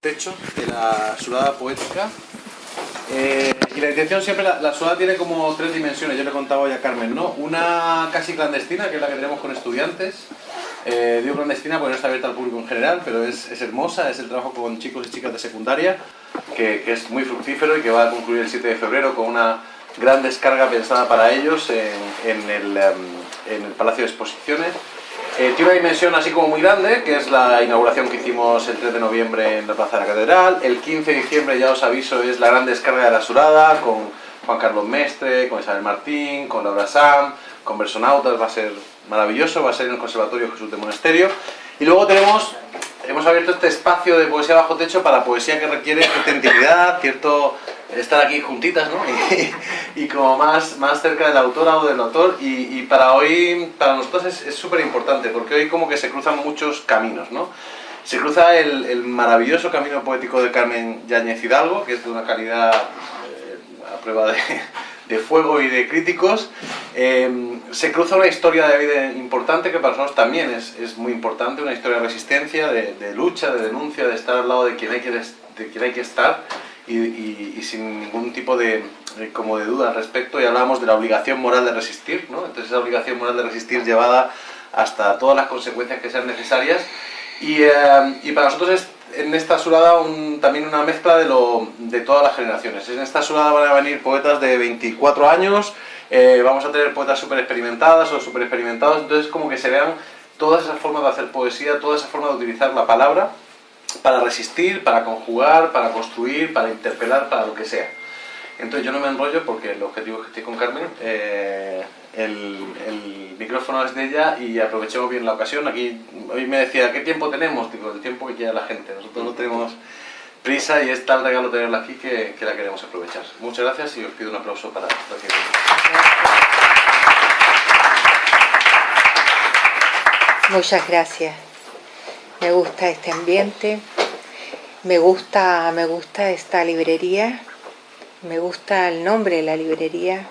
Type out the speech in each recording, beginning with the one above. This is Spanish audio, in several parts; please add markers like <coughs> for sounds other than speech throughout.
techo de la sudada poética eh, y la intención siempre, la, sudada tiene como tres dimensiones, yo le contaba ya a Carmen, ¿no? Una casi clandestina, que es la que tenemos con estudiantes, eh, digo clandestina porque no está abierta al público en general, pero es, hermosa, es el trabajo con chicos y chicas de secundaria, que, es muy fructífero y que va a concluir el 7 de febrero con una gran descarga pensada para ellos en, en el Palacio de Exposiciones. Eh, tiene una dimensión así como muy grande, que es la inauguración que hicimos el 3 de noviembre en la Plaza de la Catedral. El 15 de diciembre, ya os aviso, es la gran descarga de la Surada, con Juan Carlos Mestre, con Isabel Martín, con Laura Sam, con Versonautas, va a ser maravilloso, va a ser en el Conservatorio Jesús de Monasterio. Y luego tenemos, hemos abierto este espacio de poesía bajo techo para poesía que requiere cierta intimidad, cierto estar aquí juntitas, ¿no? <laughs> Y, y, como más, más cerca del autora o del autor. Y, y para hoy, para nosotros es súper importante, porque hoy como que se cruzan muchos caminos, ¿no? Se cruza el, el maravilloso camino poético de Carmen Yáñez Hidalgo, que es de una calidad eh, a prueba de, de, fuego y de críticos. Eh, se cruza una historia de vida importante que para nosotros también es, es muy importante, una historia de resistencia, de, de, lucha, de denuncia, de estar al lado de quien hay que, de quien hay que estar y, y, y, sin ningún tipo de, como de duda al respecto y hablábamos de la obligación moral de resistir, ¿no? entonces esa obligación moral de resistir llevada hasta todas las consecuencias que sean necesarias y, eh, y para nosotros es en esta surada un, también una mezcla de, lo, de todas las generaciones. En esta surada van a venir poetas de 24 años, eh, vamos a tener poetas súper experimentadas o súper experimentados, entonces como que se vean todas esas formas de hacer poesía, todas esas formas de utilizar la palabra para resistir, para conjugar, para construir, para interpelar, para lo que sea. Entonces yo no me enrollo porque el objetivo es que estoy con Carmen, eh, el, micrófono es de ella y aprovechemos bien la ocasión. Aquí hoy me decía, ¿qué tiempo tenemos? Digo, el tiempo que quiera la gente. Nosotros no tenemos prisa y es tal regalo tenerla aquí que, la queremos aprovechar. Muchas gracias y os pido un aplauso para recibir. Muchas gracias. Me gusta este ambiente, me gusta, me gusta esta librería, me gusta el nombre de la librería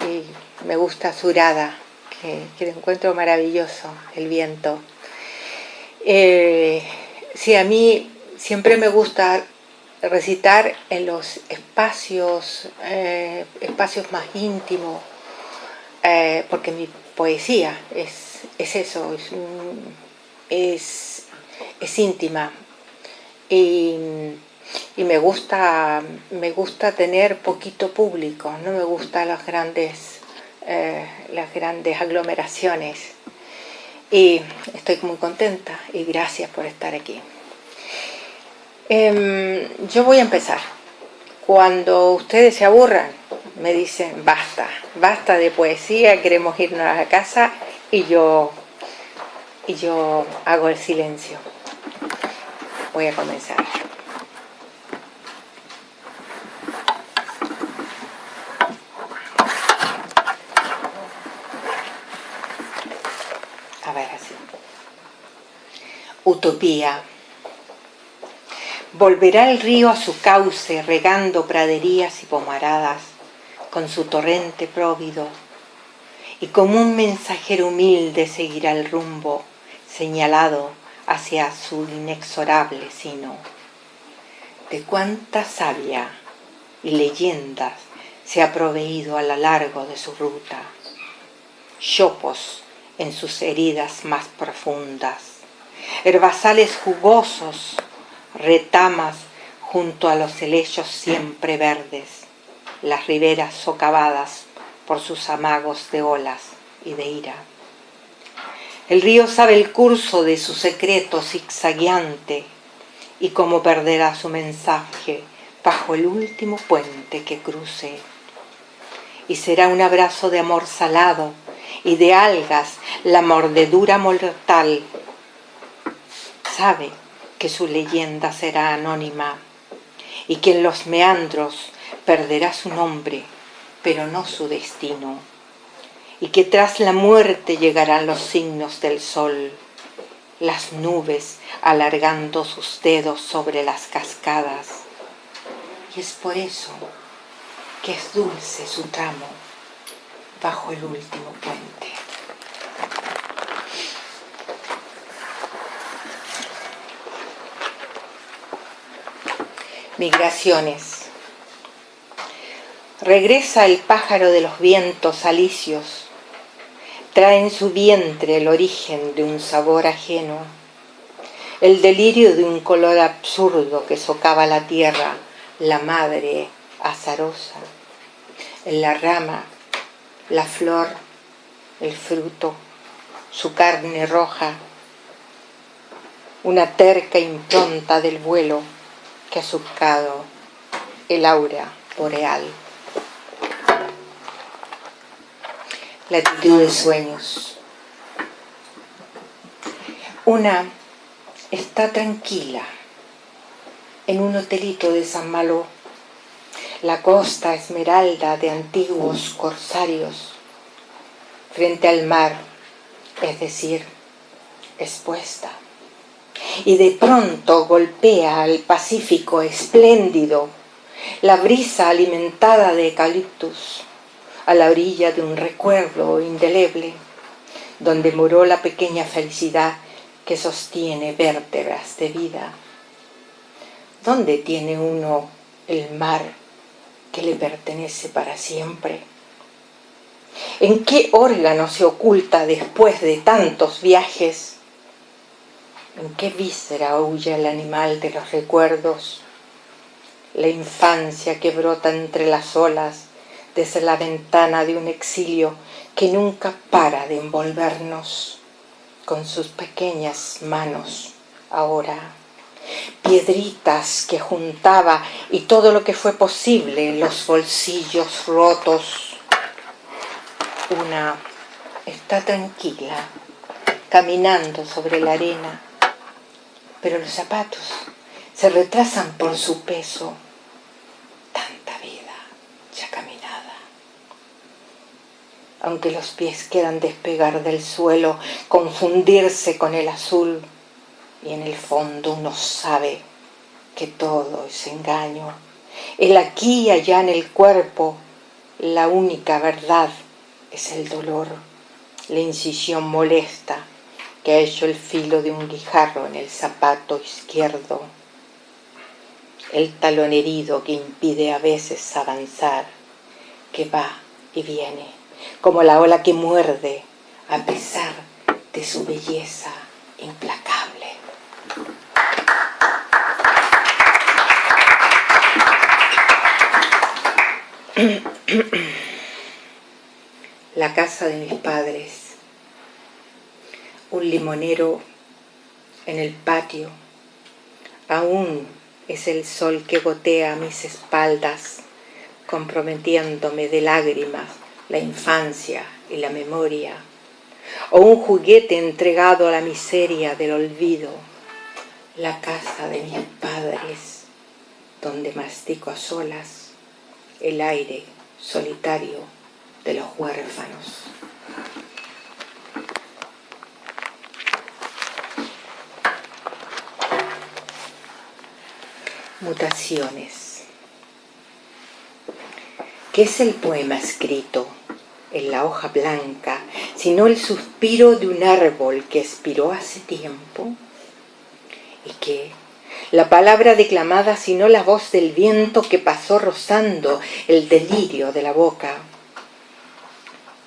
y me gusta Surada, que, que encuentro maravilloso, el viento. Eh, sí, a mí siempre me gusta recitar en los espacios, eh, espacios más íntimos, eh, porque mi poesía es, es eso, es, es, es íntima. Y, y, me gusta me gusta tener poquito público, no me gustan las grandes, eh, las grandes aglomeraciones. Y estoy muy contenta y gracias por estar aquí. Eh, yo voy a empezar. Cuando ustedes se aburran, me dicen, basta, basta de poesía, queremos irnos a casa y yo, y yo hago el silencio. Voy a comenzar. A ver, así. Utopía. Volverá el río a su cauce, regando praderías y pomaradas, con su torrente próvido, y como un mensajero humilde seguirá el rumbo señalado hacia su inexorable sino. De cuánta savia y leyendas se ha proveído a lo largo de su ruta, chopos en sus heridas más profundas, herbazales jugosos, retamas junto a los helechos siempre verdes, las riberas socavadas por sus amagos de olas y de ira. El río sabe el curso de su secreto zigzagueante y cómo perderá su mensaje bajo el último puente que cruce. Y será un abrazo de amor salado y de algas la mordedura mortal. Sabe que su leyenda será anónima y que en los meandros perderá su nombre, pero no su destino, y que tras la muerte llegarán los signos del sol, las nubes alargando sus dedos sobre las cascadas, y es por eso que es dulce su tramo bajo el último puente. Migraciones. Regresa el pájaro de los vientos alicios, trae en su vientre el origen de un sabor ajeno, el delirio de un color absurdo que socava la tierra, la madre azarosa, en la rama, la flor, el fruto, su carne roja, una terca impronta del vuelo que ha surcado el aura boreal. Latitud de sueños. Una está tranquila en un hotelito de San Malo, la costa esmeralda de antiguos corsarios, frente al mar, es decir, expuesta. Y de pronto golpea al Pacífico espléndido la brisa alimentada de eucaliptus a la orilla de un recuerdo indeleble donde moró la pequeña felicidad que sostiene vértebras de vida. ¿Dónde tiene uno el mar que le pertenece para siempre? ¿En qué órgano se oculta después de tantos viajes ¿En qué víscera huye el animal de los recuerdos? La infancia que brota entre las olas desde la ventana de un exilio que nunca para de envolvernos con sus pequeñas manos ahora. Piedritas que juntaba y todo lo que fue posible en los bolsillos rotos. Una está tranquila, caminando sobre la arena pero los zapatos se retrasan por su peso. Tanta vida ya caminada. Aunque los pies quieran despegar del suelo, confundirse con el azul, y en el fondo uno sabe que todo es engaño. El aquí y allá en el cuerpo, la única verdad es el dolor, la incisión molesta, que ha hecho el filo de un guijarro en el zapato izquierdo, el talón herido que impide a veces avanzar, que va y viene, como la ola que muerde a pesar de su belleza implacable. La casa de mis padres un limonero en el patio. Aún es el sol que gotea a mis espaldas, comprometiéndome de lágrimas la infancia y la memoria. O un juguete entregado a la miseria del olvido, la casa de mis padres, donde mastico a solas el aire solitario de los huérfanos. Mutaciones. ¿Qué es el poema escrito en la hoja blanca, sino el suspiro de un árbol que expiró hace tiempo? ¿Y qué? La palabra declamada, sino la voz del viento que pasó rozando el delirio de la boca.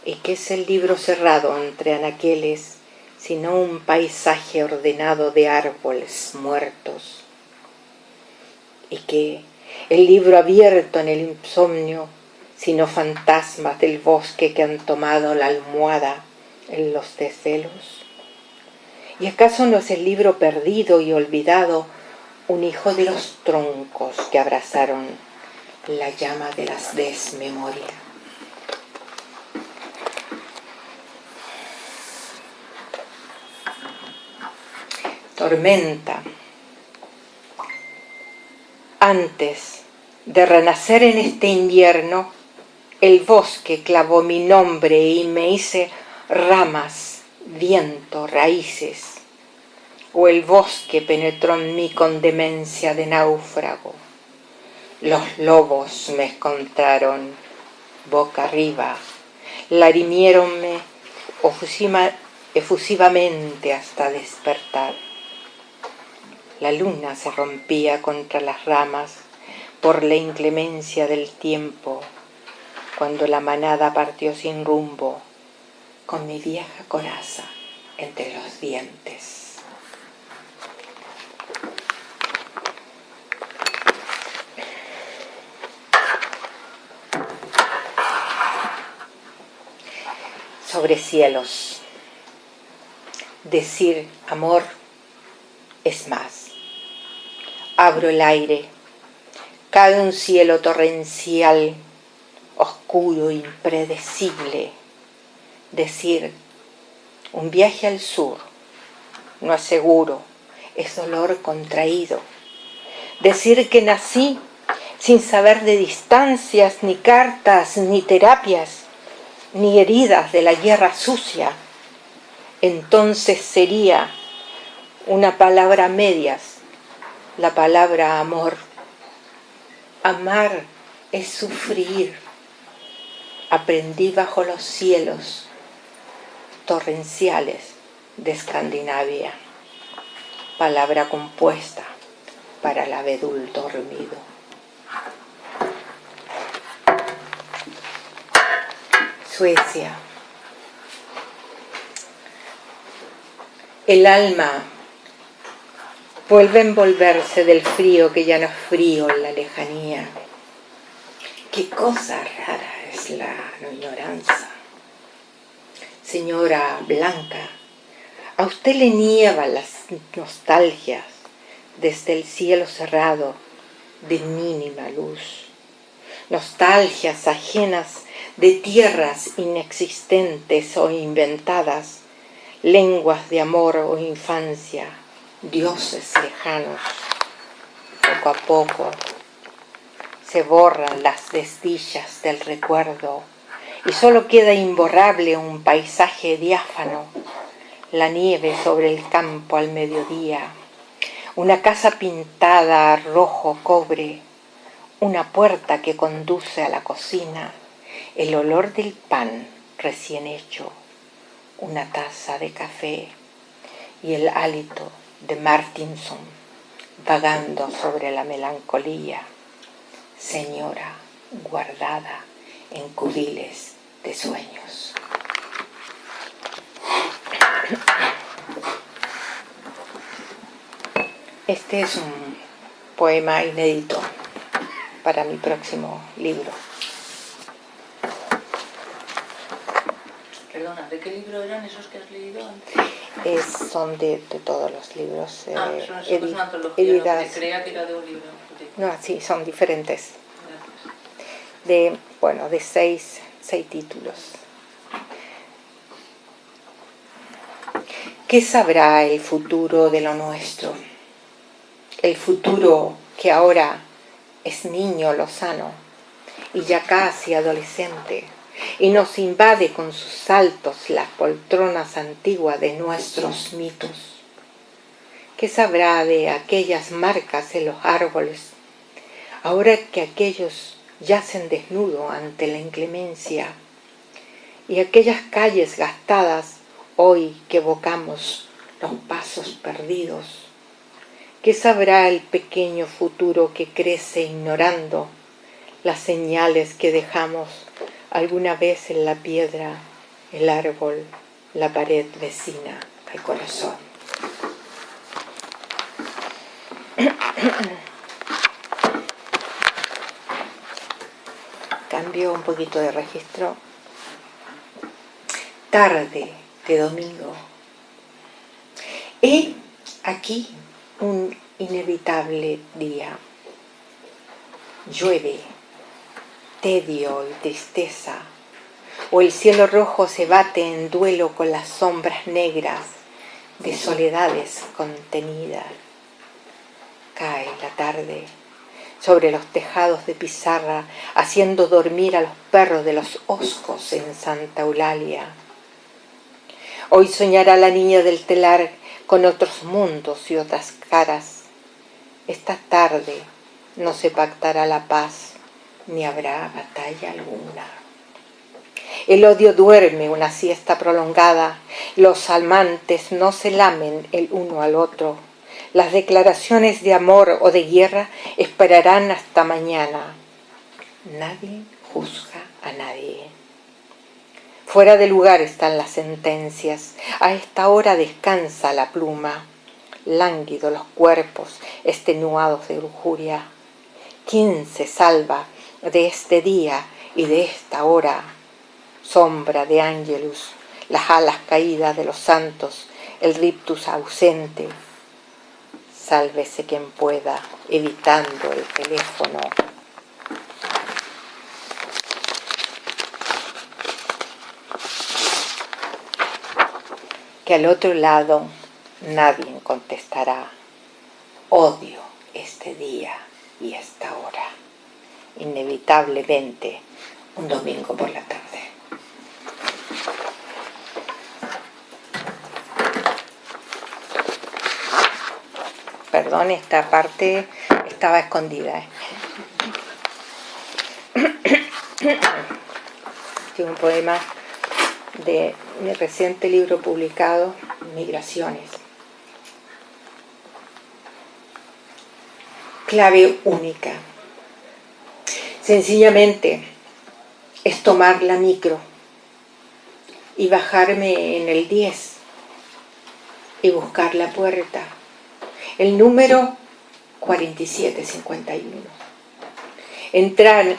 ¿Y qué es el libro cerrado entre anaqueles, sino un paisaje ordenado de árboles muertos? y que el libro abierto en el insomnio, sino fantasmas del bosque que han tomado la almohada en los desvelos? ¿Y acaso no es el libro perdido y olvidado un hijo de los troncos que abrazaron la llama de las desmemorias? Tormenta antes de renacer en este invierno, el bosque clavó mi nombre y me hice ramas, viento, raíces, o el bosque penetró en mí con demencia de náufrago. Los lobos me encontraron boca arriba, larimiéronme efusivamente hasta despertar. La luna se rompía contra las ramas por la inclemencia del tiempo, cuando la manada partió sin rumbo, con mi vieja coraza entre los dientes. Sobre cielos. Decir amor es más. Abro el aire. Cae un cielo torrencial, oscuro, impredecible. Decir un viaje al sur no es seguro, es dolor contraído. Decir que nací sin saber de distancias, ni cartas, ni terapias, ni heridas de la guerra sucia, entonces sería una palabra medias, la palabra amor. Amar es sufrir. Aprendí bajo los cielos torrenciales de Escandinavia, palabra compuesta para el abedul dormido. Suecia. El alma vuelve a envolverse del frío que ya no es frío en la lejanía. Qué cosa rara es la ignorancia. Señora Blanca, a usted le nievan las nostalgias desde el cielo cerrado de mínima luz. Nostalgias ajenas de tierras inexistentes o inventadas, lenguas de amor o infancia, dioses lejanos. Poco a poco se borran las desdichas del recuerdo y solo queda imborrable un paisaje diáfano, la nieve sobre el campo al mediodía, una casa pintada a rojo cobre, una puerta que conduce a la cocina, el olor del pan recién hecho, una taza de café y el hálito de Martinson vagando sobre la melancolía, señora guardada en cubiles de sueños. Este es un poema inédito para mi próximo libro. Perdona, ¿de qué libro eran esos que has leído antes? son de, todos los libros. ah, eh, son, es una antología, creía que era de un libro. No, sí, son diferentes. De, bueno, de seis, seis títulos. ¿Qué sabrá el futuro de lo nuestro? El futuro que ahora es niño lozano y ya casi adolescente y nos invade con sus saltos las poltronas antiguas de nuestros mitos. ¿Qué sabrá de aquellas marcas en los árboles, ahora que aquellos yacen desnudos ante la inclemencia, y aquellas calles gastadas hoy que evocamos los pasos perdidos? ¿Qué sabrá el pequeño futuro que crece ignorando las señales que dejamos alguna vez en la piedra, el árbol, la pared vecina al corazón. <coughs> Cambio un poquito de registro. Tarde de domingo. Y aquí un inevitable día. Llueve tedio y tristeza, o el cielo rojo se bate en duelo con las sombras negras de soledades contenidas. Cae la tarde sobre los tejados de pizarra, haciendo dormir a los perros de los oscos en Santa Eulalia. Hoy soñará la niña del telar con otros mundos y otras caras. Esta tarde no se pactará la paz ni habrá batalla alguna. El odio duerme una siesta prolongada, los amantes no se lamen el uno al otro, Las declaraciones de amor o de guerra esperarán hasta mañana. Nadie juzga a nadie. Fuera de lugar están las sentencias. A esta hora descansa la pluma. Lánguidos los cuerpos, extenuados de lujuria. ¿Quién se salva de este día y de esta hora? Sombra de ángelus, las alas caídas de los santos, el riptus ausente. Sálvese quien pueda, evitando el teléfono. Que al otro lado nadie contestará, odio este día y esta hora. Inevitablemente un domingo por la tarde. Perdón, esta parte estaba escondida. ¿eh? <coughs> Un poema de mi reciente libro publicado, Migraciones. Clave única. Sencillamente es tomar la micro y bajarme en el 10 y buscar la puerta el número 4751. Entrar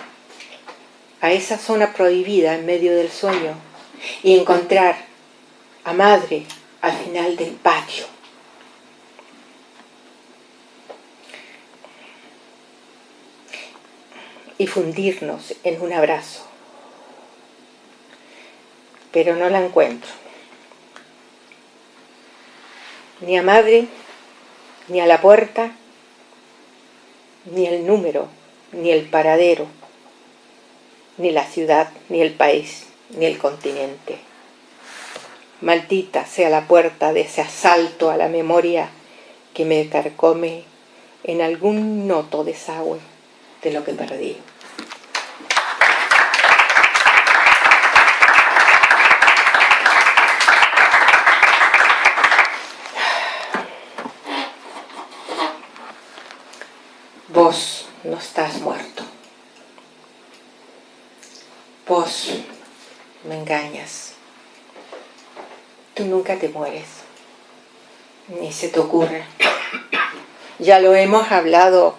a esa zona prohibida en medio del sueño y encontrar a madre al final del patio. Y fundirnos en un abrazo. Pero no la encuentro. Ni a madre ni a la puerta, ni el número, ni el paradero, ni la ciudad, ni el país, ni el continente. Maldita sea la puerta de ese asalto a la memoria que me carcome en algún noto desagüe de lo que perdí. Vos no estás muerto. Vos me engañas. Tú nunca te mueres. Ni se te ocurre. Ya lo hemos hablado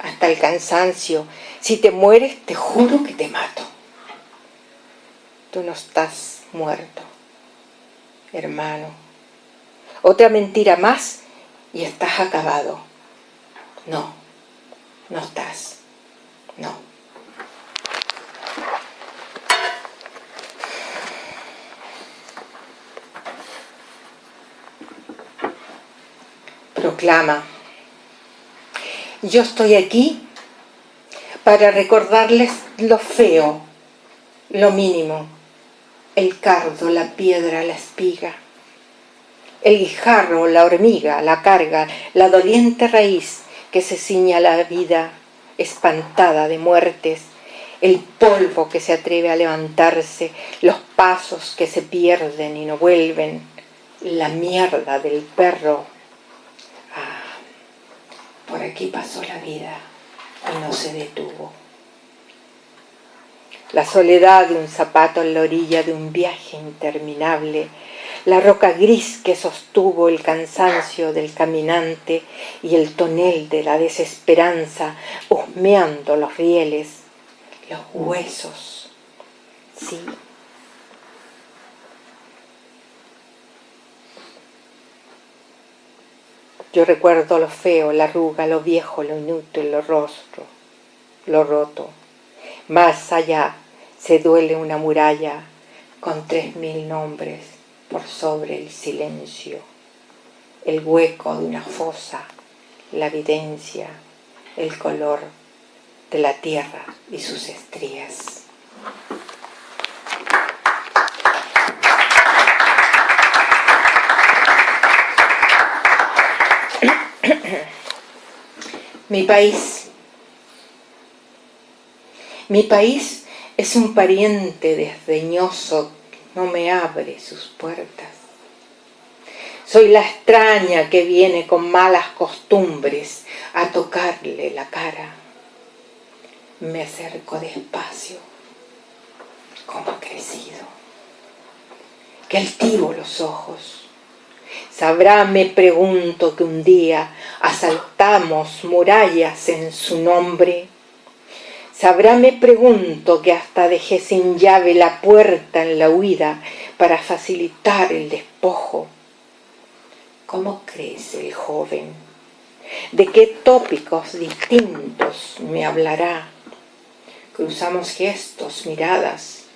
hasta el cansancio. Si te mueres, te juro que te mato. Tú no estás muerto, hermano. Otra mentira más y estás acabado. No no estás. No. Proclama, yo estoy aquí para recordarles lo feo, lo mínimo, el cardo, la piedra, la espiga, el guijarro, la hormiga, la carga, la doliente raíz, que se ciña la vida espantada de muertes, el polvo que se atreve a levantarse, los pasos que se pierden y no vuelven, la mierda del perro. Por aquí pasó la vida y no se detuvo. La soledad de un zapato en la orilla de un viaje interminable la roca gris que sostuvo el cansancio del caminante y el tonel de la desesperanza husmeando los rieles, los huesos, sí. Yo recuerdo lo feo, la arruga, lo viejo, lo inútil, lo rostro, lo roto. Más allá se duele una muralla con tres mil nombres por sobre el silencio, el hueco de una fosa, la evidencia, el color de la tierra y sus estrías. Mi país. Mi país es un pariente desdeñoso no me abre sus puertas. Soy la extraña que viene con malas costumbres a tocarle la cara. Me acerco despacio, como crecido. Que altivo los ojos. Sabrá, me pregunto, que un día asaltamos murallas en su nombre. Sabrá, me pregunto, que hasta dejé sin llave la puerta en la huida para facilitar el despojo ¿Cómo crece el joven? ¿De qué tópicos distintos me hablará? Cruzamos gestos, miradas,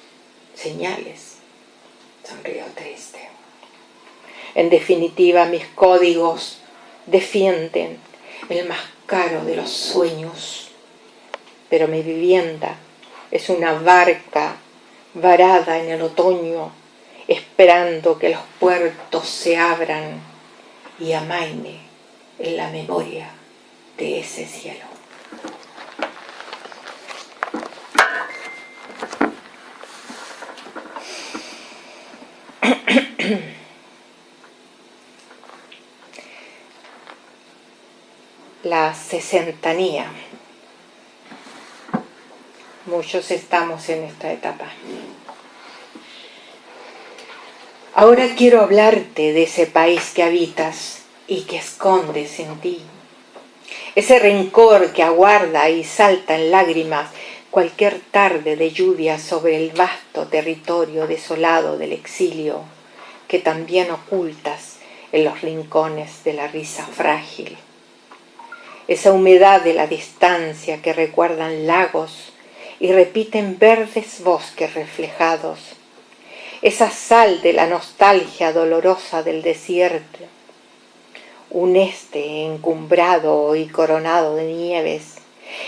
señales. Sonrío triste. En definitiva, mis códigos defienden el más caro de los sueños. Pero mi vivienda es una barca varada en el otoño, esperando que los puertos se abran y amaine en la memoria de ese cielo. <clears throat> La sesentanía. Muchos estamos en esta etapa. Ahora quiero hablarte de ese país que habitas y que escondes en ti. Ese rencor que aguarda y salta en lágrimas cualquier tarde de lluvia sobre el vasto territorio desolado del exilio que también ocultas en los rincones de la risa frágil. Esa humedad de la distancia que recuerdan lagos y repiten verdes bosques reflejados esa sal de la nostalgia dolorosa del desierto, un este encumbrado y coronado de nieves,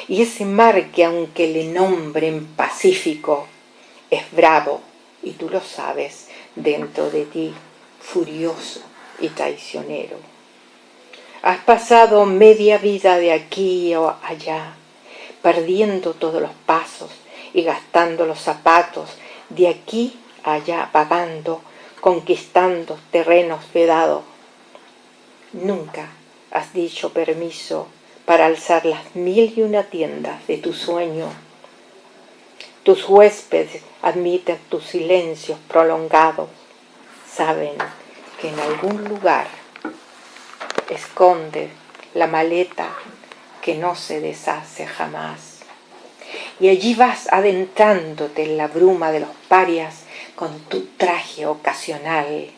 y ese mar que aunque le nombren Pacífico, es bravo, y tú lo sabes, dentro de ti, furioso y traicionero. Has pasado media vida de aquí o allá, perdiendo todos los pasos y gastando los zapatos de aquí allá vagando, conquistando terrenos vedados. Nunca has dicho permiso para alzar las mil y una tiendas de tu sueño. Tus huéspedes admiten tus silencios prolongados. Saben que en algún lugar esconde la maleta que no se deshace jamás. Y allí vas adentrándote en la bruma de los parias con tu traje ocasional.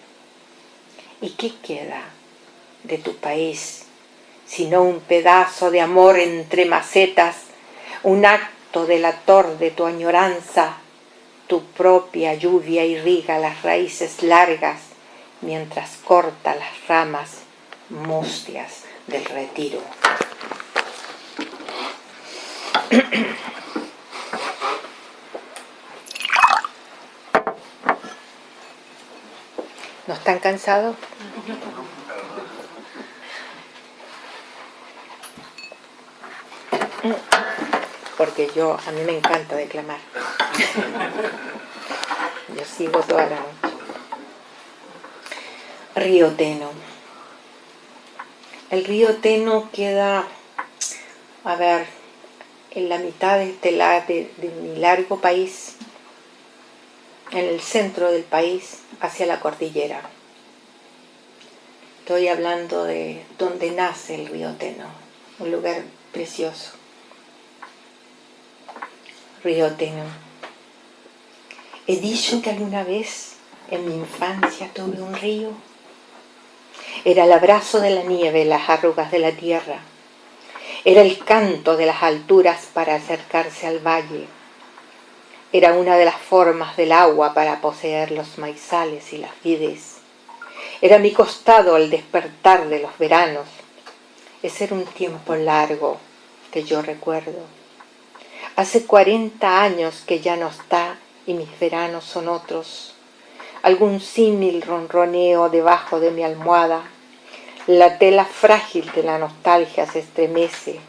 ¿Y qué queda de tu país sino un pedazo de amor entre macetas, un acto delator de tu añoranza? Tu propia lluvia irriga las raíces largas mientras corta las ramas mustias del retiro. ¿No están cansados? Porque yo, a mí me encanta declamar. Yo sigo toda la noche. Río Teno. El río Teno queda, a ver, en la mitad de, este, de, mi largo país, en el centro del país, hacia la cordillera. Estoy hablando de donde nace el río Teno, un lugar precioso. Río Teno. He dicho que alguna vez en mi infancia tuve un río. Era el abrazo de la nieve, las arrugas de la tierra. Era el canto de las alturas para acercarse al valle era una de las formas del agua para poseer los maizales y las vides. Era mi costado al despertar de los veranos. Ese era un tiempo largo que yo recuerdo. Hace cuarenta años que ya no está y mis veranos son otros. Algún símil ronroneo debajo de mi almohada. La tela frágil de la nostalgia se estremece.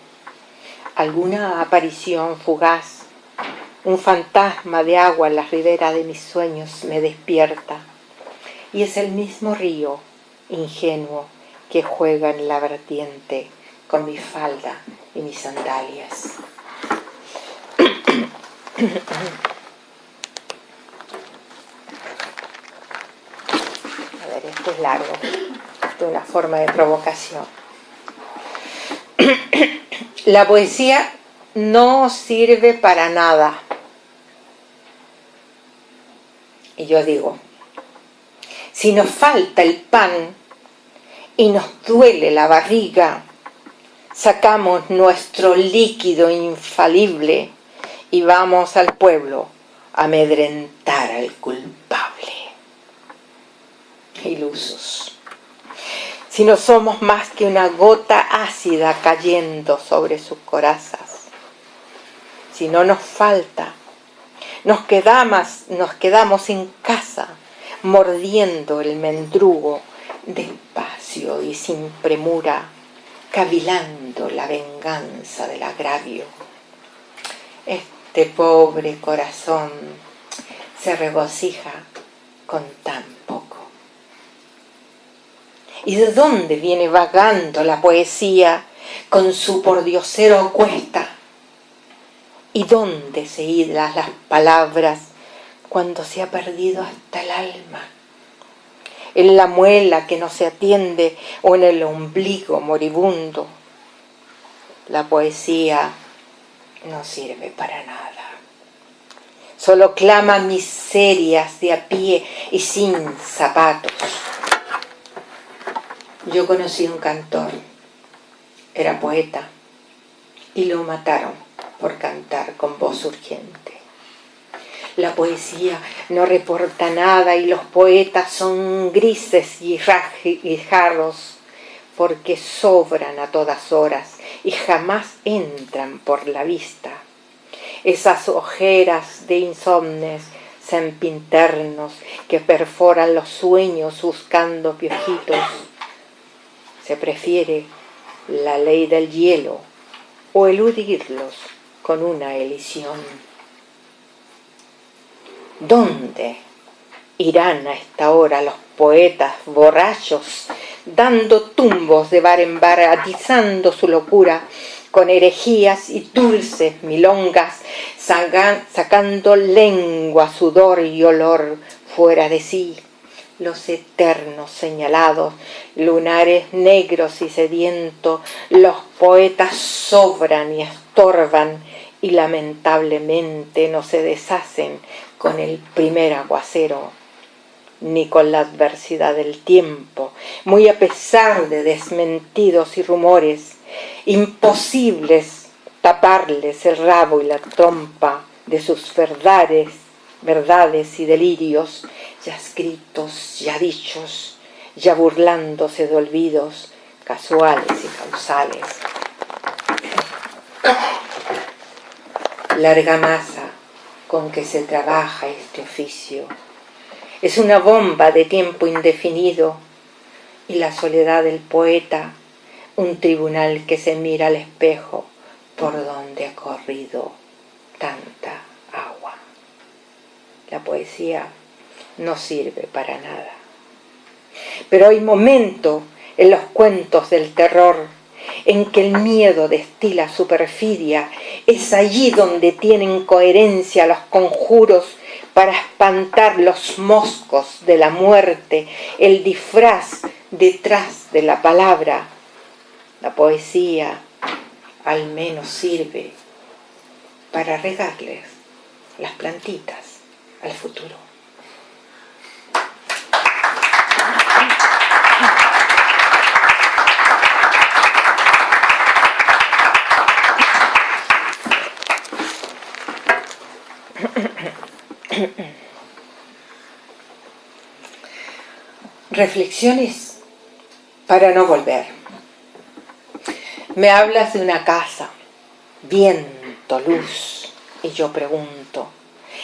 Alguna aparición fugaz un fantasma de agua en las riberas de mis sueños me despierta. Y es el mismo río ingenuo que juega en la vertiente con mi falda y mis sandalias. <clears throat> A ver, esto es largo, de una forma de provocación. <coughs> La poesía no sirve para nada. Y yo digo, si nos falta el pan y nos duele la barriga, sacamos nuestro líquido infalible y vamos al pueblo a amedrentar al culpable. Ilusos. Si no somos más que una gota ácida cayendo sobre sus corazas. Si no nos falta, nos quedamos, nos quedamos en casa mordiendo el mendrugo despacio y sin premura, cavilando la venganza del agravio. Este pobre corazón se regocija con tan poco. ¿Y de dónde viene vagando la poesía con su pordiosero cuesta? ¿Y dónde se hilan las palabras cuando se ha perdido hasta el alma? En la muela que no se atiende o en el ombligo moribundo. La poesía no sirve para nada. Solo clama miserias de a pie y sin zapatos. Yo conocí un cantor, era poeta, y lo mataron por cantar con voz urgente. La poesía no reporta nada y los poetas son grises y jarros porque sobran a todas horas y jamás entran por la vista. Esas ojeras de insomnes sempinternos que perforan los sueños buscando piojitos. Se prefiere la ley del hielo o eludirlos con una elisión. ¿Dónde irán a esta hora los poetas borrachos dando tumbos de bar en bar, atizando su locura con herejías y dulces milongas, sacando lengua, sudor y olor fuera de sí, los eternos señalados, lunares negros y sedientos, los poetas sobran y estorban y lamentablemente no se deshacen con el primer aguacero ni con la adversidad del tiempo, muy a pesar de desmentidos y rumores, imposibles taparles el rabo y la trompa de sus verdades, verdades y delirios, ya escritos, ya dichos, ya burlándose de olvidos casuales y causales. Larga masa con que se trabaja este oficio es una bomba de tiempo indefinido y la soledad del poeta, un tribunal que se mira al espejo por donde ha corrido tanta. La poesía no sirve para nada. Pero hay momentos en los cuentos del terror en que el miedo destila su perfidia, es allí donde tienen coherencia los conjuros para espantar los moscos de la muerte, el disfraz detrás de la palabra. La poesía al menos sirve para regarles las plantitas al futuro. Reflexiones para no volver. Me hablas de una casa, viento, luz, y yo pregunto,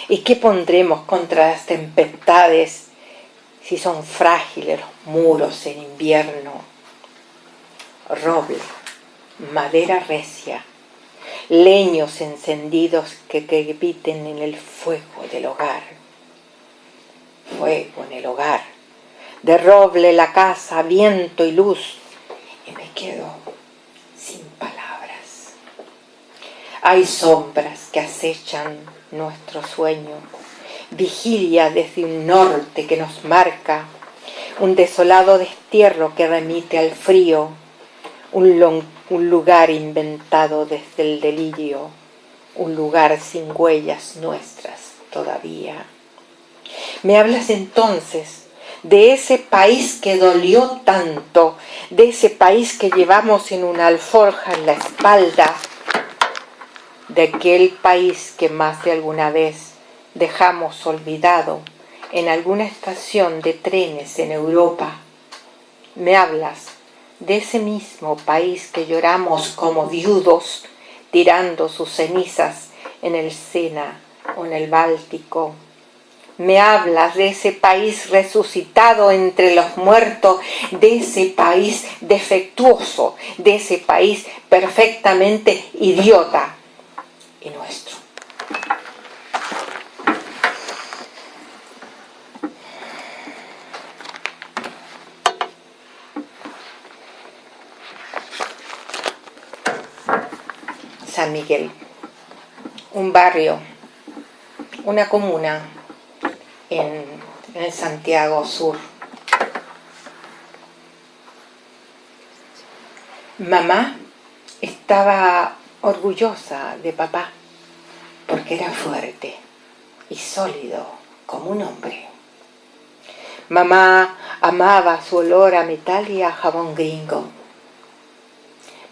¿y qué pondremos contra las tempestades si son frágiles los muros en invierno? Roble, madera recia, leños encendidos que crepiten en el fuego del hogar. Fuego en el hogar, de roble la casa, viento y luz, y me quedo sin palabras. Hay sombras que acechan nuestro sueño, vigilia desde un norte que nos marca, un desolado destierro que remite al frío, un, lugar inventado desde el delirio, un lugar sin huellas nuestras todavía. Me hablas entonces de ese país que dolió tanto, de ese país que llevamos en una alforja en la espalda, de aquel país que más de alguna vez dejamos olvidado en alguna estación de trenes en Europa. Me hablas de ese mismo país que lloramos como viudos tirando sus cenizas en el Sena o en el Báltico. Me hablas de ese país resucitado entre los muertos, de ese país defectuoso, de ese país perfectamente idiota y nuestro. San Miguel, un barrio, una comuna en, el Santiago Sur. Mamá estaba orgullosa de papá porque era fuerte y sólido como un hombre. Mamá amaba su olor a metal y a jabón gringo.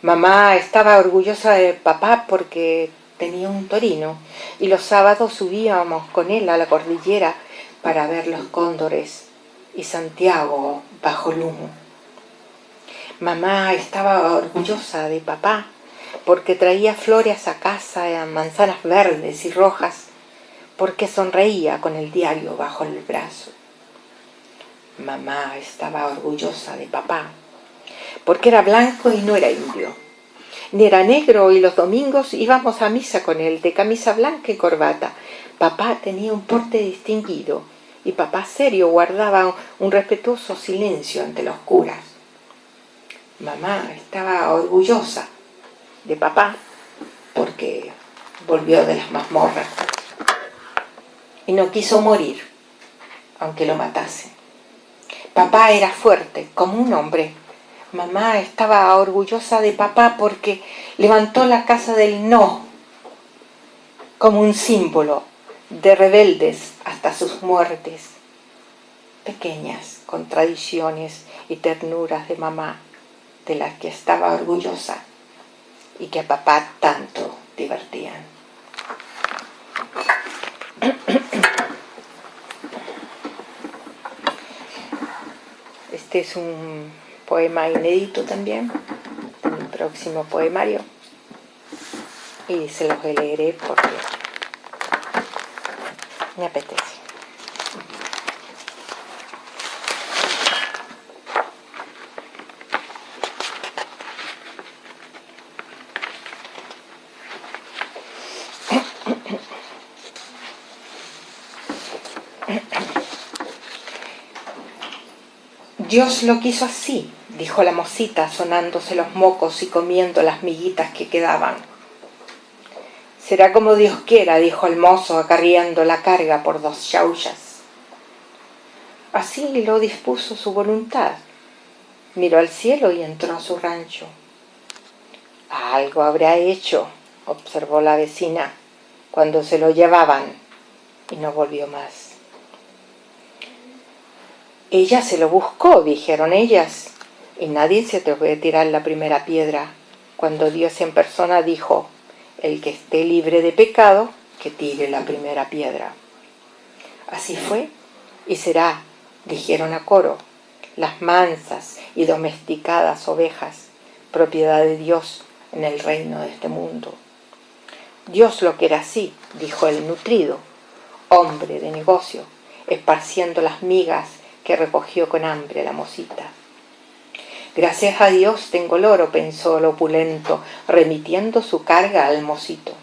Mamá estaba orgullosa de papá porque tenía un torino y los sábados subíamos con él a la cordillera para ver los cóndores y Santiago bajo el humo. Mamá estaba orgullosa de papá porque traía flores a casa, manzanas verdes y rojas, porque sonreía con el diario bajo el brazo. Mamá estaba orgullosa de papá porque era blanco y no era indio. Ni era negro y los domingos íbamos a misa con él, de camisa blanca y corbata. Papá tenía un porte distinguido y papá serio guardaba un respetuoso silencio ante los curas. Mamá estaba orgullosa de papá porque volvió de las mazmorras y no quiso morir, aunque lo matase. Papá era fuerte, como un hombre, Mamá estaba orgullosa de papá porque levantó la casa del no como un símbolo de rebeldes hasta sus muertes. Pequeñas contradicciones y ternuras de mamá de las que estaba orgullosa y que a papá tanto divertían. Este es un poema inédito también, un próximo poemario. Y se los leeré porque me apetece. Dios lo quiso así, dijo la mocita sonándose los mocos y comiendo las miguitas que quedaban. Será como Dios quiera, dijo el mozo acarreando la carga por dos chaullas. Así lo dispuso su voluntad. Miró al cielo y entró a su rancho. Algo habrá hecho, observó la vecina, cuando se lo llevaban, y no volvió más. Ella se lo buscó, dijeron ellas, y nadie se atrevió a tirar la primera piedra, cuando Dios en persona dijo, el que esté libre de pecado, que tire la primera piedra. Así fue y será, dijeron a coro, las mansas y domesticadas ovejas, propiedad de Dios en el reino de este mundo. Dios lo quiere así, dijo el nutrido, hombre de negocio, esparciendo las migas que recogió con hambre la mosita. Gracias a Dios tengo el oro, pensó el opulento, remitiendo su carga al mosito.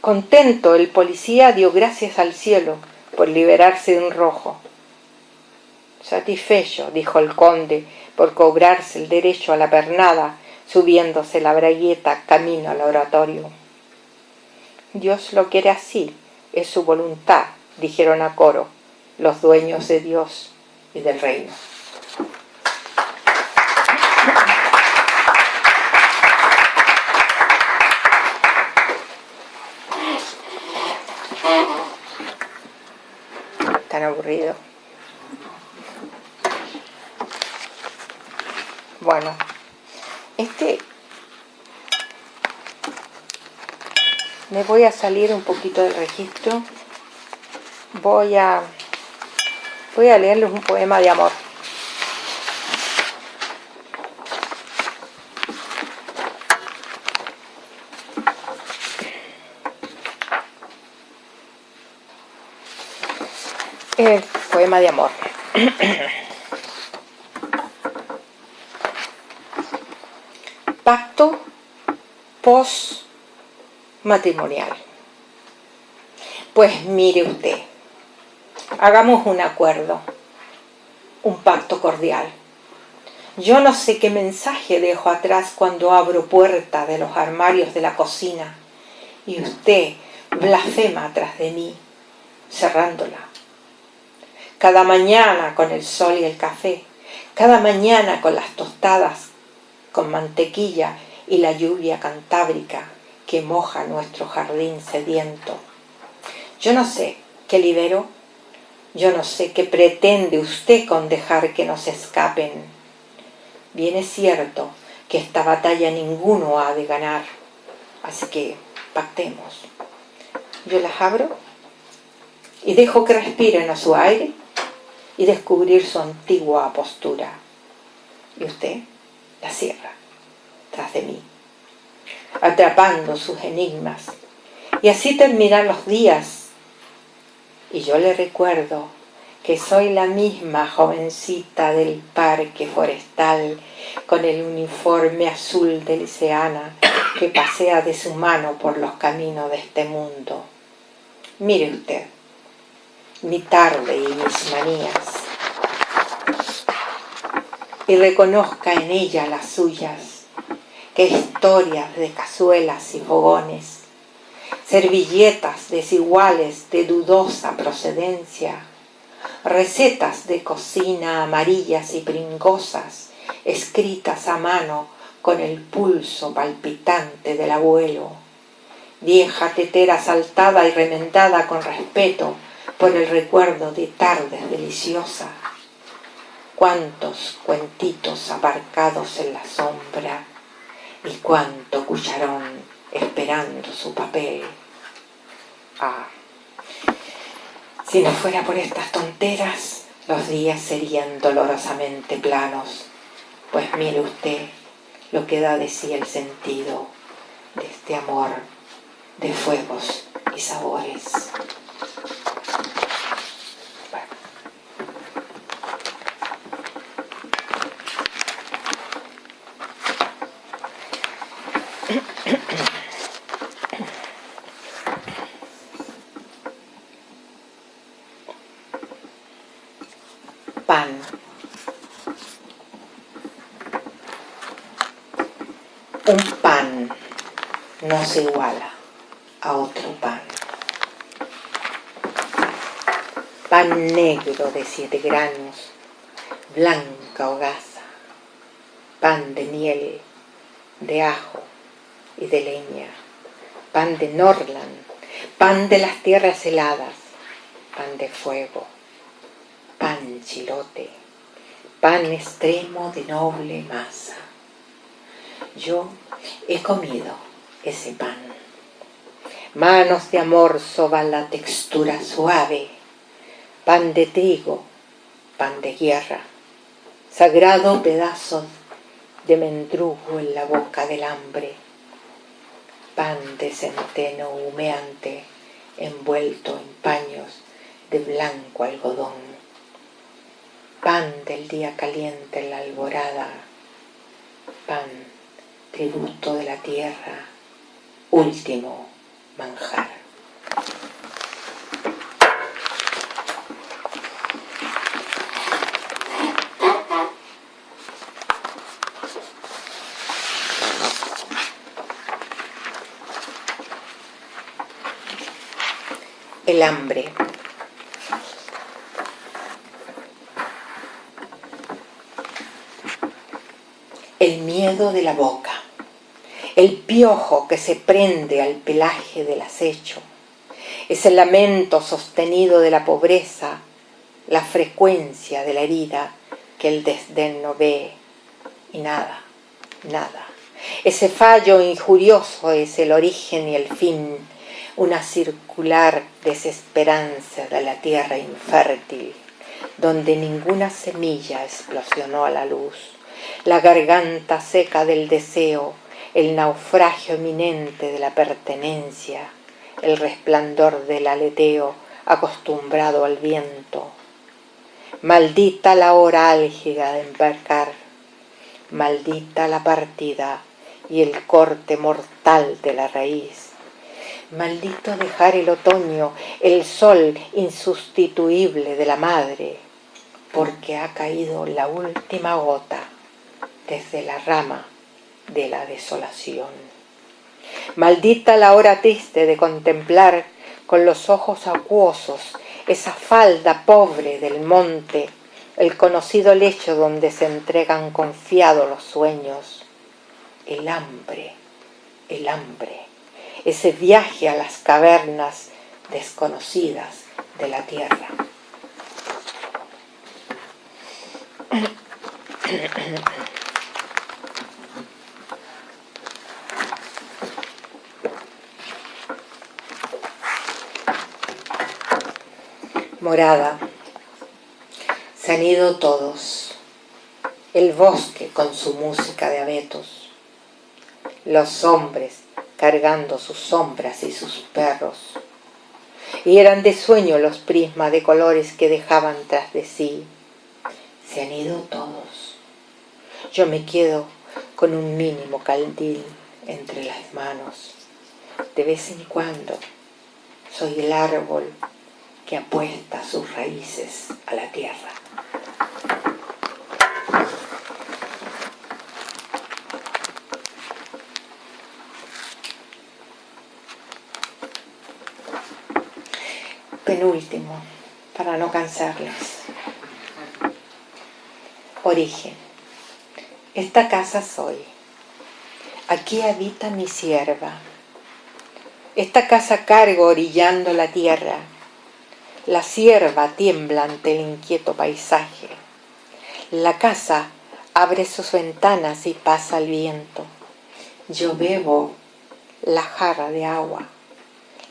Contento, el policía dio gracias al cielo por liberarse de un rojo. Satisfecho, dijo el conde, por cobrarse el derecho a la pernada, subiéndose la bragueta camino al oratorio. Dios lo quiere así, es su voluntad, dijeron a coro los dueños de Dios y del reino. Tan aburrido. Bueno, este me voy a salir un poquito del registro. Voy a voy a leerles un poema de amor. Poema de amor. <clears throat> Pacto post matrimonial. Pues mire usted, hagamos un acuerdo, un pacto cordial. Yo no sé qué mensaje dejo atrás cuando abro puerta de los armarios de la cocina y usted blasfema atrás de mí, cerrándola. Cada mañana con el sol y el café, cada mañana con las tostadas, con mantequilla y la lluvia cantábrica que moja nuestro jardín sediento. Yo no sé qué libero, yo no sé qué pretende usted con dejar que nos escapen. Bien es cierto que esta batalla ninguno ha de ganar, así que pactemos. Yo las abro y dejo que respiren a su aire y descubrir su antigua postura. Y usted la cierra tras de mí, atrapando sus enigmas. Y así terminan los días. Y yo le recuerdo que soy la misma jovencita del parque forestal con el uniforme azul de liceana que pasea de su mano por los caminos de este mundo. Mire usted, mi tarde y mis manías y reconozca en ella las suyas, que historias de cazuelas y fogones, servilletas desiguales de dudosa procedencia, recetas de cocina amarillas y pringosas, escritas a mano con el pulso palpitante del abuelo, vieja tetera saltada y remendada con respeto por el recuerdo de tardes deliciosas, cuántos cuentitos aparcados en la sombra y cuánto cucharón esperando su papel. Si no fuera por estas tonteras, los días serían dolorosamente planos, pues mire usted lo que da de sí el sentido de este amor de fuegos y sabores. Pan. Un pan no se iguala a otro pan. Pan negro de siete granos, blanca hogaza, pan de miel, de ajo, y de leña, pan de Norland, pan de las tierras heladas, pan de fuego, pan chilote, pan extremo de noble masa. Yo he comido ese pan. Manos de amor soban la textura suave, pan de trigo, pan de guerra, sagrado pedazo de mendrugo en la boca del hambre, pan de centeno humeante envuelto en paños de blanco algodón, pan del día caliente en la alborada, pan tributo de la tierra, último manjar. El hambre. El miedo de la boca el piojo que se prende al pelaje del acecho, ese lamento sostenido de la pobreza, la frecuencia de la herida que el desdén no ve. Y nada, nada. Ese fallo injurioso es el origen y el fin, una circular desesperanza de la tierra infértil, donde ninguna semilla explosionó a la luz, la garganta seca del deseo, el naufragio eminente de la pertenencia, el resplandor del aleteo acostumbrado al viento. Maldita la hora álgida de embarcar, maldita la partida y el corte mortal de la raíz. Maldito dejar el otoño, el sol insustituible de la madre, porque ha caído la última gota desde la rama de la desolación. Maldita la hora triste de contemplar con los ojos acuosos esa falda pobre del monte, el conocido lecho donde se entregan confiados los sueños, el hambre, el hambre, ese viaje a las cavernas desconocidas de la tierra. <coughs> Morada. Se han ido todos. El bosque con su música de abetos. Los hombres cargando sus sombras y sus perros. Y eran de sueño los prismas de colores que dejaban tras de sí. Se han ido todos. Yo me quedo con un mínimo caldil entre las manos. De vez en cuando soy el árbol que apuesta sus raíces a la tierra. Penúltimo, para no cansarles. Origen. Esta casa soy. Aquí habita mi sierva. Esta casa cargo orillando la tierra la sierva tiembla ante el inquieto paisaje. La casa abre sus ventanas y pasa el viento. Yo bebo la jarra de agua.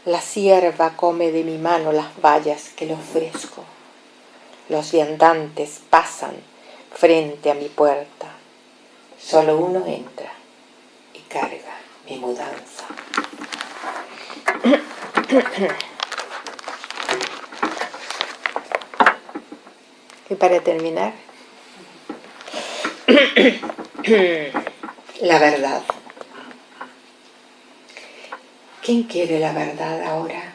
La sierva come de mi mano las vallas que le ofrezco. Los viandantes pasan frente a mi puerta. Solo uno entra y carga mi mudanza. <clears throat> Y para terminar, <clears throat> la verdad. ¿Quién quiere la verdad ahora?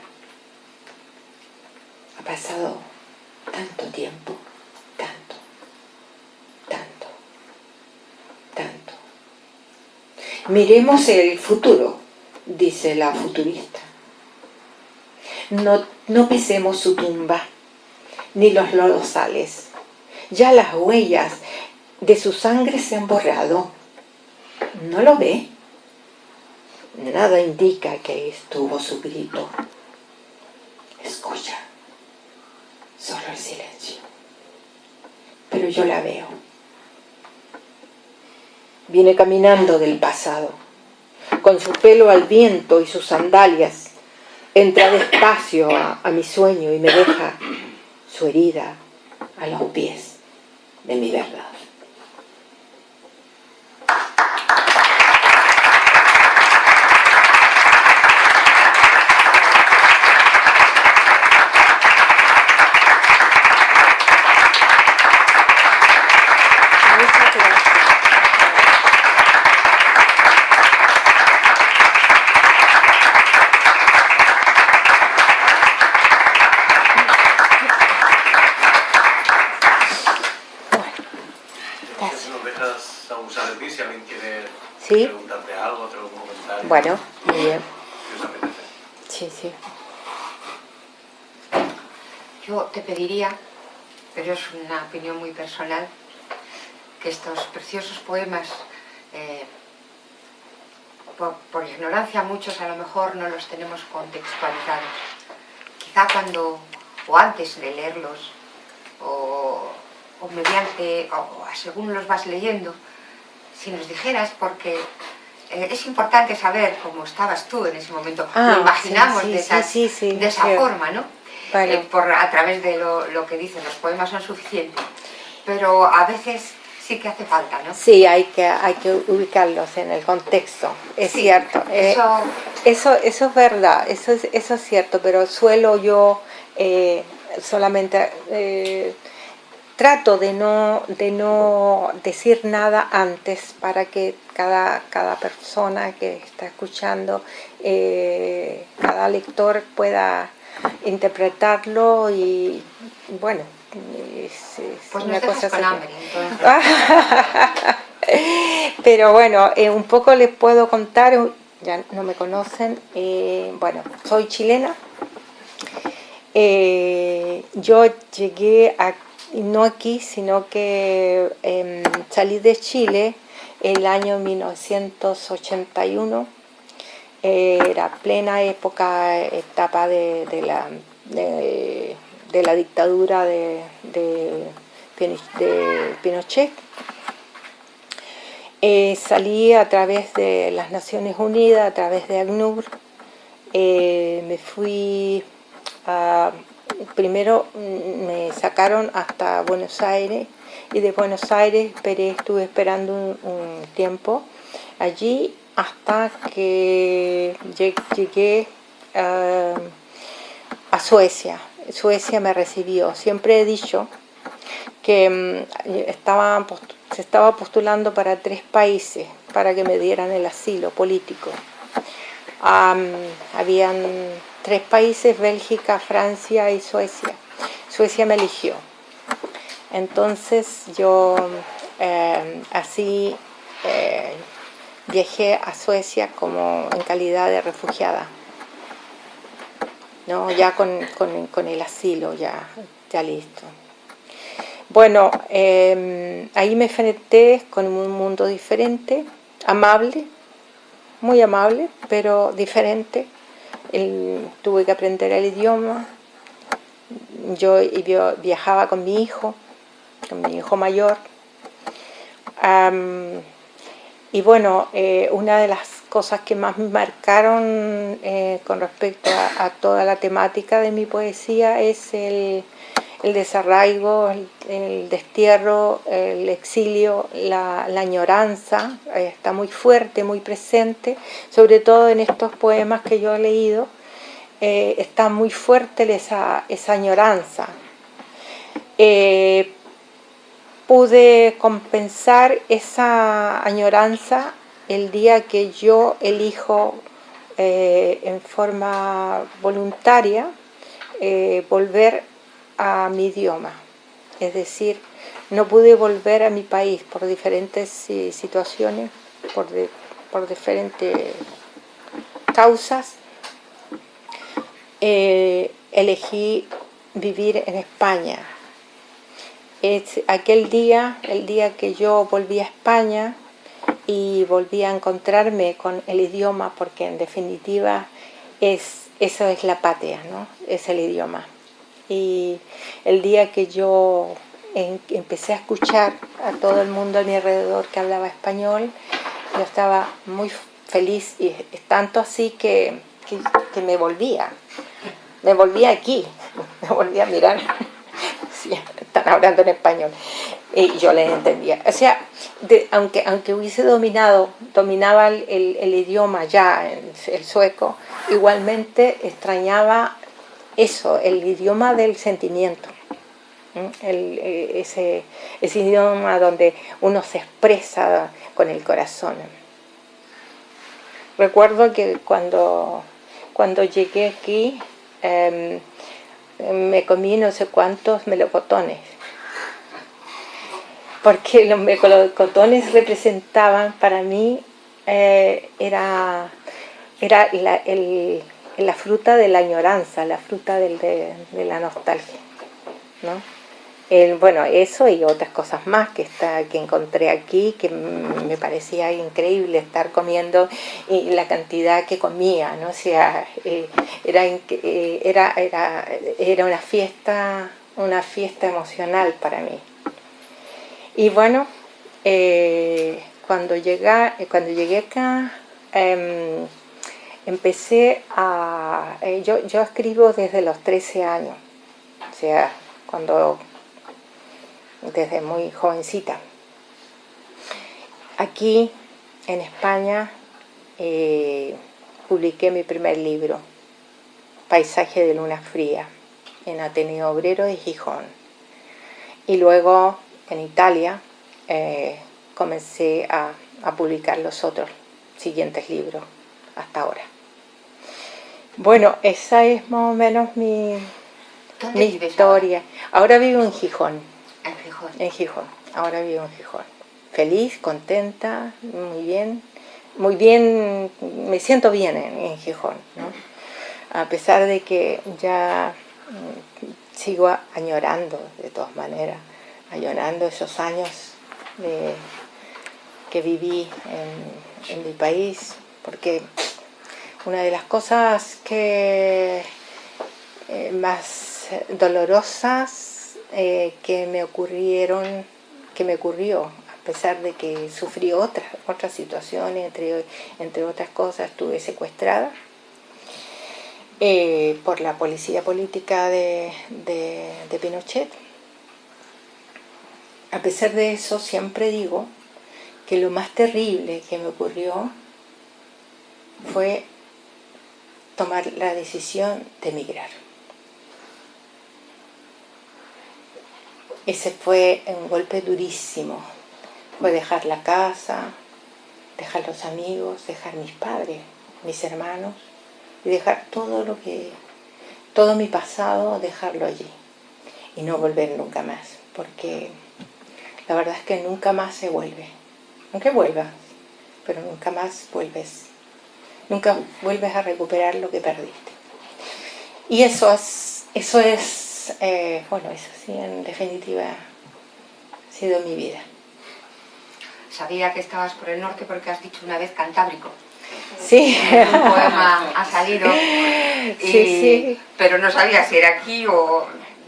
Ha pasado tanto tiempo, tanto, tanto, tanto. Miremos el futuro, dice la futurista. No, no pisemos su tumba, ni los lodosales ya las huellas de su sangre se han borrado. ¿No lo ve? Nada indica que estuvo su grito. Escucha, solo el silencio. Pero yo la veo. Viene caminando del pasado, con su pelo al viento y sus sandalias. Entra despacio a, a mi sueño y me deja su herida a los pies de mi verdad. preguntarte algo, otro comentario. Bueno, muy bien. Sí, sí. yo te pediría, pero es una opinión muy personal, que estos preciosos poemas, eh, por, ignorancia muchos a lo mejor no los tenemos contextualizados. Quizá cuando, o antes de leerlos, o, mediante, o según los vas leyendo, si nos dijeras, porque eh, es importante saber cómo estabas tú en ese momento, ah, lo imaginamos de, esa forma, ¿no? Eh, por, a través de lo, que dicen, los poemas son suficientes, pero a veces sí que hace falta, ¿no? Sí, hay que, hay que ubicarlos en el contexto, es cierto. Eh, eso... eso... eso, es verdad, eso es, eso es cierto, pero suelo yo solamente trato de no, de no decir nada antes para que cada, cada persona que está escuchando, eh, cada lector pueda interpretarlo y bueno, es, pues una cosa con hambre, <laughs> Pero bueno, eh, un poco les puedo contar, ya no me conocen, eh, bueno, soy chilena, yo llegué a no aquí, sino que em, salí de Chile el año 1981, era plena época, etapa de, la, de, la dictadura de, Pinochet. Eh, salí a través de las Naciones Unidas, a través de ACNUR, eh, me fui a primero mm, me sacaron hasta Buenos Aires y de Buenos Aires estuve esperando un, tiempo allí hasta que llegué a Suecia. Suecia me recibió. Siempre he dicho que mm, se estaba postulando para tres países para que me dieran el asilo político. habían tres países, Bélgica, Francia y Suecia. Suecia me eligió. Entonces yo eh, así eh, viajé a Suecia como en calidad de refugiada. ¿no? Ya con, el asilo, ya, ya listo. Bueno, em, ahí me enfrenté con un mundo diferente, amable, muy amable, pero diferente, tuve que aprender el idioma, yo viajaba con mi hijo, con mi hijo mayor, y bueno, eh, una de las cosas que más me marcaron eh, con respecto a, toda la temática de mi poesía es el, desarraigo, el, destierro, el exilio, la, añoranza, eh, está muy fuerte, muy presente, sobre todo en estos poemas que yo he leído, eh, está muy fuerte esa, esa añoranza. Eh, pude compensar esa añoranza el día que yo elijo en forma voluntaria volver mi idioma. Es decir, no pude volver a mi país por diferentes situaciones, por, por diferentes causas, eh, elegí vivir en España. Es aquel día, el día que yo volví a España y volví a encontrarme con el idioma, porque en definitiva es, eso es la patria, ¿no? es el idioma. Y el día que yo empecé a escuchar a todo el mundo a mi alrededor que hablaba español, yo estaba muy feliz y tanto así que, que me volvía me volví aquí, <laughs> me volví a mirar, <laughs> están hablando en español, y yo les entendía. O sea, aunque, aunque hubiese dominado, dominaba el, idioma ya, el, sueco, igualmente extrañaba eso, el idioma del sentimiento. E, ese, ese idioma donde uno se expresa con el corazón. Recuerdo que cuando, cuando llegué aquí, Em, me comí no sé cuántos melocotones. Porque los melocotones representaban para mí, eh, era, era la, fruta de la añoranza, la fruta de, la nostalgia. ¿no? bueno, eso y otras cosas más que, está, que encontré aquí, que me parecía increíble estar comiendo y la cantidad que comía, ¿no? O sea, eh, era, eh, era, era, era una fiesta, una fiesta emocional para mí. Y bueno, eh, cuando, llega, cuando llegué acá, em, empecé a... yo, yo escribo desde los 13 años, o sea, cuando desde muy jovencita. Aquí en España eh, publiqué mi primer libro, Paisaje de Luna Fría, en Ateneo Obrero de Gijón. Y luego en Italia eh, comencé a, publicar los otros siguientes libros hasta ahora. Bueno, esa es más o menos mi, mi historia. Ahora vivo en Gijón. En Gijón. Ahora vivo en Gijón. Feliz, contenta, muy bien. Muy bien, me siento bien en, Gijón, ¿no? A pesar de que ya mm, sigo añorando, de todas maneras, añorando esos años que viví en, mi país, porque una de las cosas que eh, más dolorosas eh, que me ocurrieron, que me ocurrió, a pesar de que sufrí otras, otras situaciones, entre, entre otras cosas estuve secuestrada eh, por la policía política de, de Pinochet. A pesar de eso, siempre digo que lo más terrible que me ocurrió fue tomar la decisión de emigrar. Ese fue un golpe durísimo. Fue dejar la casa, dejar los amigos, dejar mis padres, mis hermanos, y dejar todo lo que, todo mi pasado, dejarlo allí. Y no volver nunca más, porque la verdad es que nunca más se vuelve. Aunque vuelvas, pero nunca más vuelves. Nunca vuelves a recuperar lo que perdiste. Y eso es, eso es eh, bueno, eso sí, en definitiva ha sido mi vida. Sabía que estabas por el norte porque has dicho una vez Cantábrico. Sí. Un poema ha salido, sí, sí. pero no sabía si era aquí o...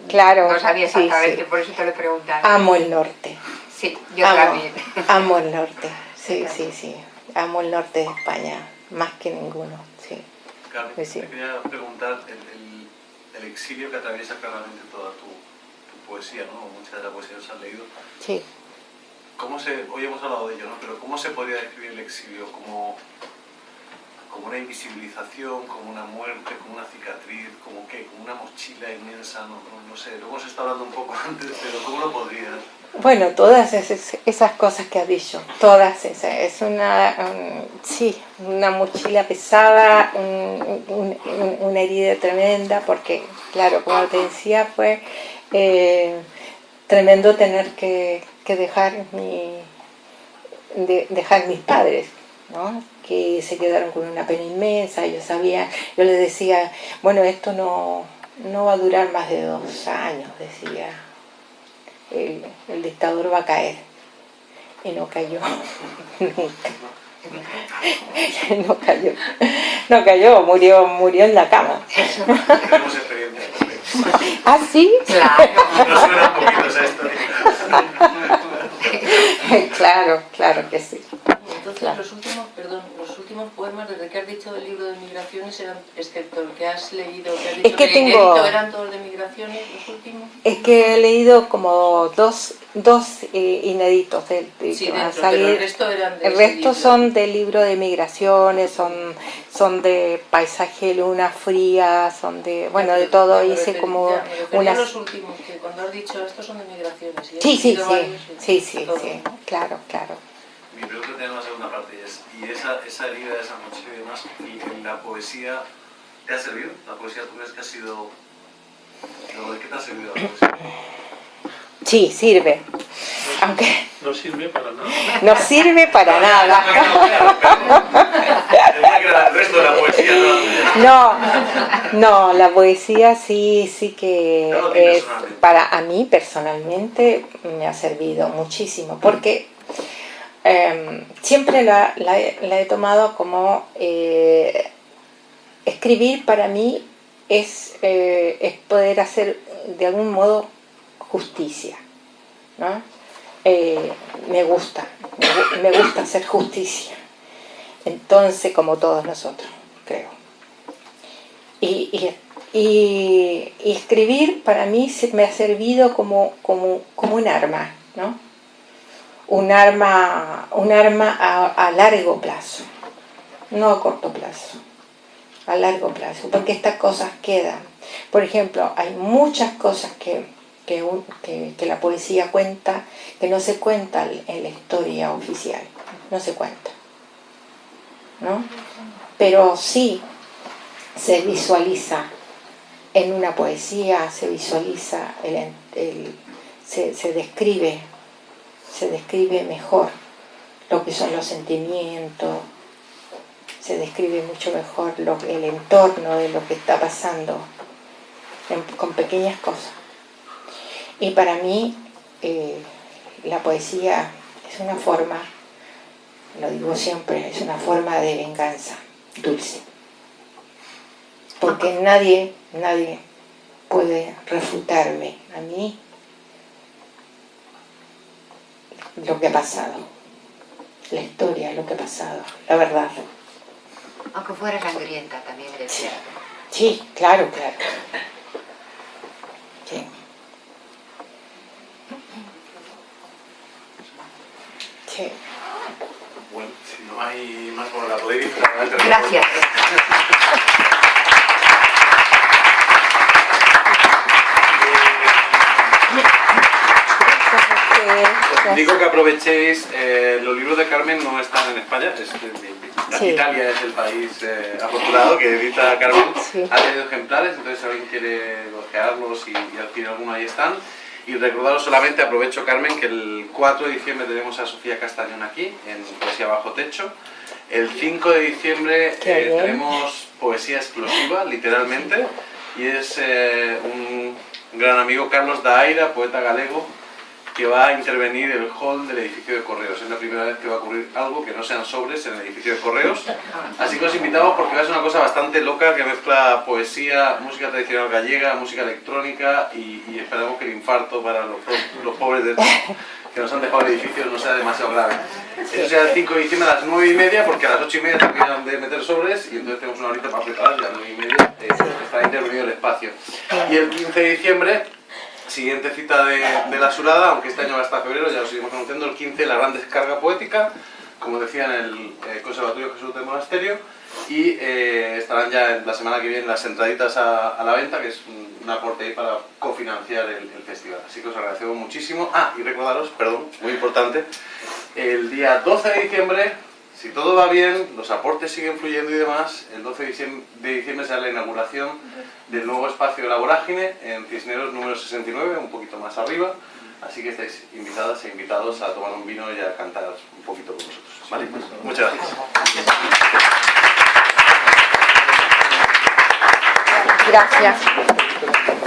Claro. No sabía exactamente, por eso te lo preguntaba. Amo el norte. Sí, yo también. Amo el norte, sí, sí, sí. Amo el norte de España, más que ninguno, sí. Carmen, pues te quería preguntar, el exilio que atraviesa claramente toda tu, poesía, ¿no? Mucha de la poesía que has leído. Sí. ¿Cómo se, hoy hemos hablado de ello, ¿no? Pero ¿cómo se podría describir el exilio? Como, como una invisibilización, como una muerte, como una cicatriz, como qué, como una mochila inmensa, no, no, sé, lo hemos estado hablando un poco <laughs> antes, pero ¿cómo lo podrías? Bueno, todas esas, cosas que has dicho, todas esas, es una, sí, una mochila pesada, una herida tremenda, porque, claro, como te decía, fue eh, tremendo tener que, dejar, mi, dejar mis padres, ¿no? que se quedaron con una pena inmensa, yo sabía, yo les decía, bueno, esto no, no va a durar más de dos años, decía el, dictador va a caer. Y no cayó, <laughs> nunca. <laughs> No cayó, no cayó, murió, murió en la cama. Tenemos experiencia. ¿Ah, sí? Claro. Nos suena un poquito esa historia. <laughs> Claro, claro que sí. Entonces, los últimos, perdón, los últimos poemas, desde que has dicho del libro de migraciones, eran, excepto el que has leído, que has dicho es que, tengo... eran todos de migraciones, los últimos. Es que he leído como dos, dos eh, inéditos del sí, a salir. el resto eran de El resto son del libro de migraciones, son, son de paisaje luna fría, son de, bueno, de todo, hice como unas... los últimos, que cuando has dicho estos son de migraciones. Sí, sí, sí, sí, sí, sí, claro, claro mi pregunta tiene una segunda parte y es, ¿y esa, esa herida, esa noche y demás, y, la poesía te ha servido? ¿La poesía tú crees que ha sido... ¿De qué te ha servido la poesía? Sí, sirve. Aunque... No sirve para nada. No sirve para nada. el resto de la poesía, ¿no? No, la poesía sí, sí que es, para a mí personalmente me ha servido muchísimo, porque eh, siempre la, he- tomado como eh, escribir para mí es, eh, es poder hacer de algún modo justicia, ¿no? Eh, me gusta, me, gu- me gusta hacer justicia. Entonces, como todos nosotros, creo. Y, y- escribir para mí me ha servido como, como, como un arma, ¿no? Un arma, un arma a, largo plazo, no a corto plazo, a largo plazo, porque estas cosas quedan. Por ejemplo, hay muchas cosas que, que, que- la poesía cuenta que no se cuentan en la historia oficial, no se cuenta. ¿no? Pero sí se visualiza en una poesía, se visualiza, el, el- se, se describe, se describe mejor lo que son los sentimientos, se describe mucho mejor el entorno de lo que está pasando con pequeñas cosas. Y para mí eh, la poesía es una forma lo digo siempre, es una forma de venganza dulce. Porque nadie, nadie puede refutarme a mí lo que ha pasado, la historia, lo que ha pasado, la verdad. Aunque fuera sangrienta también eres Sí. claro, claro. Sí. Sí. Bueno, si no hay más por la. Gracias. Os digo que aprovechéis, eh, los libros de Carmen no están en España, es, Sí. Italia es el país eh, afortunado que edita Carmen, Sí. ha tenido ejemplares, entonces si alguien quiere ojearlos y, y adquirir alguno ahí están. Y recordaros solamente, aprovecho Carmen, que el 4 de diciembre tenemos a Sofía Castañón aquí, en Poesía Bajo Techo. El 5 de diciembre eh, tenemos poesía explosiva, literalmente, y es eh, un gran amigo, Carlos Daira, poeta galego, que va a intervenir el hall del edificio de correos. Es la primera vez que va a ocurrir algo que no sean sobres en el edificio de correos. Así que os invitamos porque ser una cosa bastante loca que mezcla poesía, música tradicional gallega, música electrónica y, y esperamos que el infarto para los, los pobres de que nos han dejado el edificio no sea demasiado grave. Eso será el 5 de diciembre a las 9 y media porque a las 8 y media terminan de meter sobres y entonces tenemos una horita para preparar y a las 9 y media eh, estará intervenido el espacio. Y el 15 de diciembre Siguiente cita de, de la Surada, aunque este año va hasta febrero, ya lo seguimos anunciando, el 15, la gran descarga poética, como decía en el eh, Conservatorio Jesús del Monasterio, y eh, estarán ya en la semana que viene las entraditas a, a la venta, que es un, un aporte ahí para cofinanciar el, el festival. Así que os agradecemos muchísimo. Ah, y recordaros, perdón, muy importante, el día 12 de diciembre, si todo va bien, los aportes siguen fluyendo y demás, el 12 de diciembre, de diciembre será la inauguración del nuevo espacio de la vorágine en Cisneros número 69, un poquito más arriba. Así que estáis invitadas e invitados a tomar un vino y a cantar un poquito con nosotros. ¿vale? Muchas gracias. Gracias.